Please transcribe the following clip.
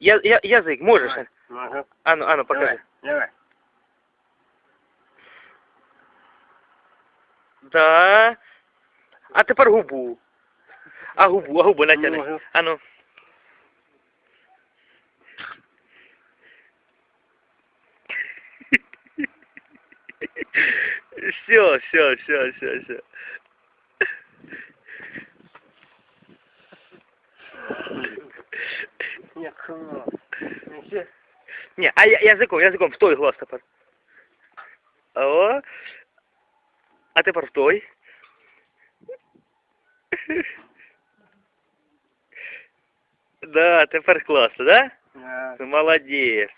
Я, я, язик можеш? Давай. Ага. Ану, ану, покажи. Давай, давай. Да. А тепер губу. А губу, а губу натягни. Можу. Ану. Все, все, все, все, все. Ні, клас. Ну, а я- язиком, язиком в той глаз тепер. О. А тепер в той. Да, тепер класно, да? Да. Молодець.